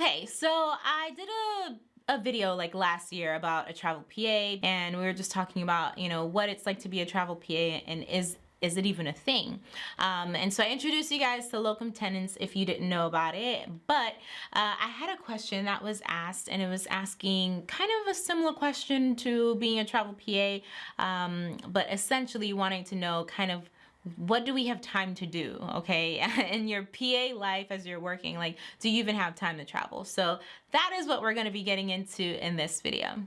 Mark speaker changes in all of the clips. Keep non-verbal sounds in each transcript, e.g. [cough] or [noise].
Speaker 1: Okay, so I did a a video like last year about a travel PA and we were just talking about, you know, what it's like to be a travel PA and is is it even a thing? Um, and so I introduced you guys to locum tenens if you didn't know about it. But uh, I had a question that was asked, and it was asking kind of a similar question to being a travel PA, um, but essentially wanting to know kind of what do we have time to do okay? [laughs] In your PA life as you're working like do you even have time to travel? So that is what we're going to be getting into in this video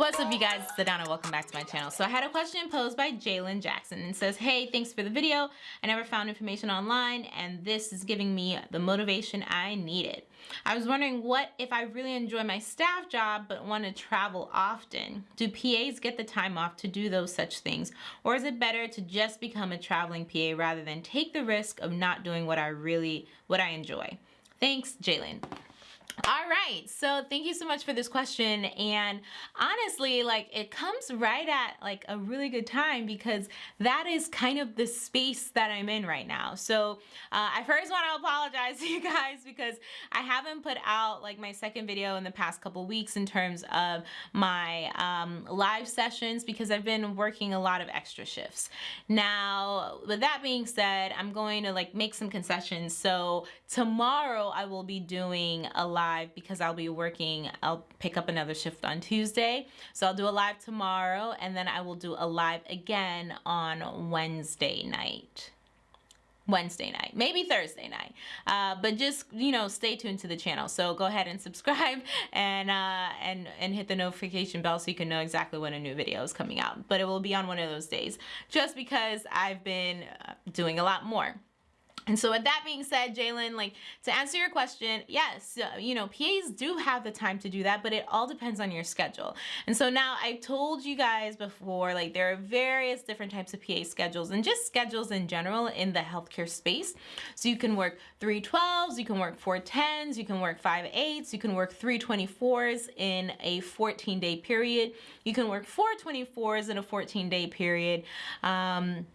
Speaker 1: What's up you guys, it's Adana, welcome back to my channel. So I had a question posed by Jalen Jackson and says, hey, thanks for the video. I never found information online and this is giving me the motivation I needed. I was wondering what if I really enjoy my staff job but want to travel often? Do PAs get the time off to do those such things? Or is it better to just become a traveling PA rather than take the risk of not doing what I really, what I enjoy? Thanks, Jalen. All right, so thank you so much for this question. And honestly, like it comes right at like a really good time because that is kind of the space that I'm in right now. So uh, I first want to apologize to [laughs] you guys because I haven't put out like my second video in the past couple weeks in terms of my um, live sessions because I've been working a lot of extra shifts. Now, with that being said, I'm going to like make some concessions. So tomorrow I will be doing a live live because I'll be working, I'll pick up another shift on Tuesday. So I'll do a live tomorrow and then I will do a live again on Wednesday night. Wednesday night, maybe Thursday night. Uh, but just, you know, stay tuned to the channel. So go ahead and [laughs] subscribe and, uh, and, and hit the notification bell so you can know exactly when a new video is coming out. But it will be on one of those days just because I've been uh, doing a lot more. And so with that being said, Jalen, like to answer your question, yes, uh, you know, PAs do have the time to do that, but it all depends on your schedule. And so now I've told you guys before, like there are various different types of PA schedules and just schedules in general in the healthcare space. So you can work 312s, you can work 410s, you can work 5/8s, you can work 324s in a 14 day period. You can work 424s in a 14 day period. Um,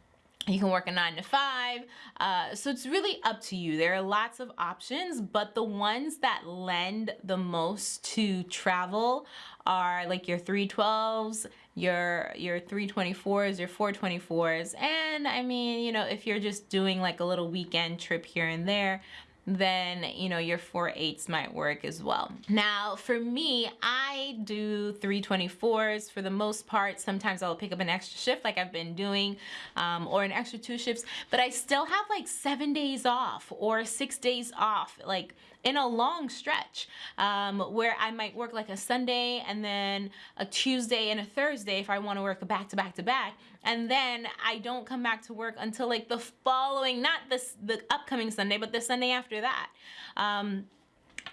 Speaker 1: you can work a nine to five. Uh, so it's really up to you. There are lots of options, but the ones that lend the most to travel are like your 312s, your your 324s, your 424s. And I mean, you know, if you're just doing like a little weekend trip here and there, then you know your four eights might work as well. Now for me, I do 324s for the most part. Sometimes I'll pick up an extra shift like I've been doing um, or an extra two shifts, but I still have like seven days off or six days off like in a long stretch um, where I might work like a Sunday and then a Tuesday and a Thursday if I want to work back to back to back and then I don't come back to work until like the following, not this the upcoming Sunday, but the Sunday after that. Um,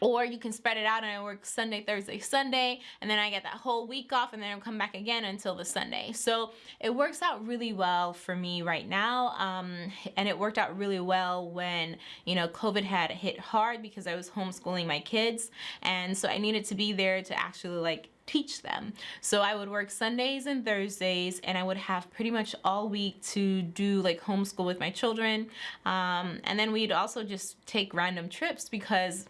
Speaker 1: or you can spread it out and I work Sunday, Thursday, Sunday, and then I get that whole week off and then I'll come back again until the Sunday. So it works out really well for me right now. Um, and it worked out really well when, you know, COVID had hit hard because I was homeschooling my kids. And so I needed to be there to actually like teach them. So I would work Sundays and Thursdays and I would have pretty much all week to do like homeschool with my children. Um, and then we'd also just take random trips because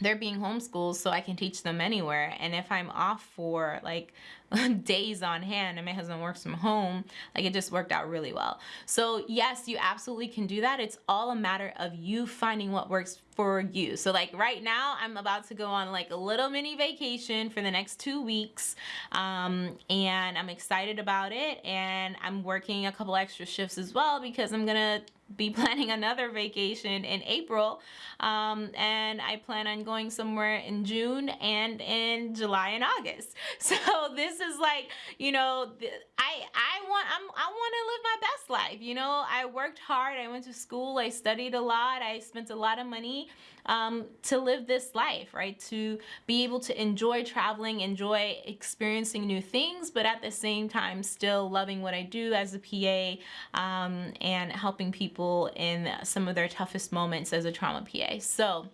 Speaker 1: they're being homeschooled so I can teach them anywhere. And if I'm off for like [laughs] days on hand and my husband works from home, like it just worked out really well. So yes, you absolutely can do that. It's all a matter of you finding what works for you. So like right now, I'm about to go on like a little mini vacation for the next two weeks. Um, and I'm excited about it. And I'm working a couple extra shifts as well because I'm gonna be [laughs] planning another vacation in April um, and I plan on going somewhere in June and in July and August. [laughs] So this is like you know I I want I'm, I want to live my best life you know? I worked hard I went to school I studied a lot I spent a lot of money um, to live this life right? To be able to enjoy traveling enjoy experiencing new things but at the same time still loving what I do as a PA um, and helping people people in some of their toughest moments as a trauma PA. So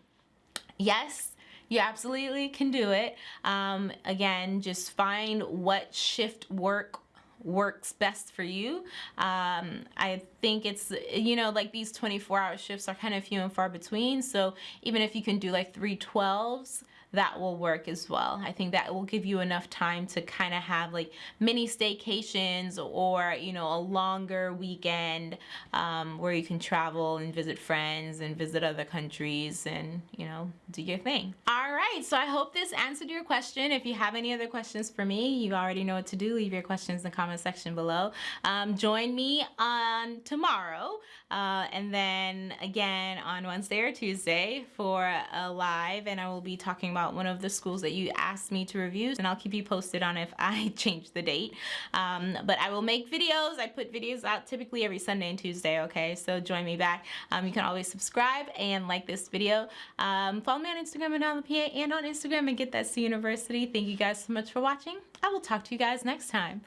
Speaker 1: yes, you absolutely can do it. Um, again, just find what shift work works best for you. Um, I think it's, you know, like these 24 hour shifts are kind of few and far between. So even if you can do like 312s, that will work as well. I think that will give you enough time to kind of have like mini staycations or, you know, a longer weekend um, where you can travel and visit friends and visit other countries and, you know, do your thing. All right, so I hope this answered your question. If you have any other questions for me, you already know what to do. Leave your questions in the comment section below. Um, join me on tomorrow uh, and then again on Wednesday or Tuesday for a live and I will be talking about about one of the schools that you asked me to review and I'll keep you posted on if [laughs] I change the date. Um, but I will make videos. I put videos out typically every Sunday and Tuesday, okay? So join me back. Um, you can always subscribe and like this video. Um, follow me on Instagram Adana the PA and on Instagram and get that C University. Thank you guys so much for watching. I will talk to you guys next time.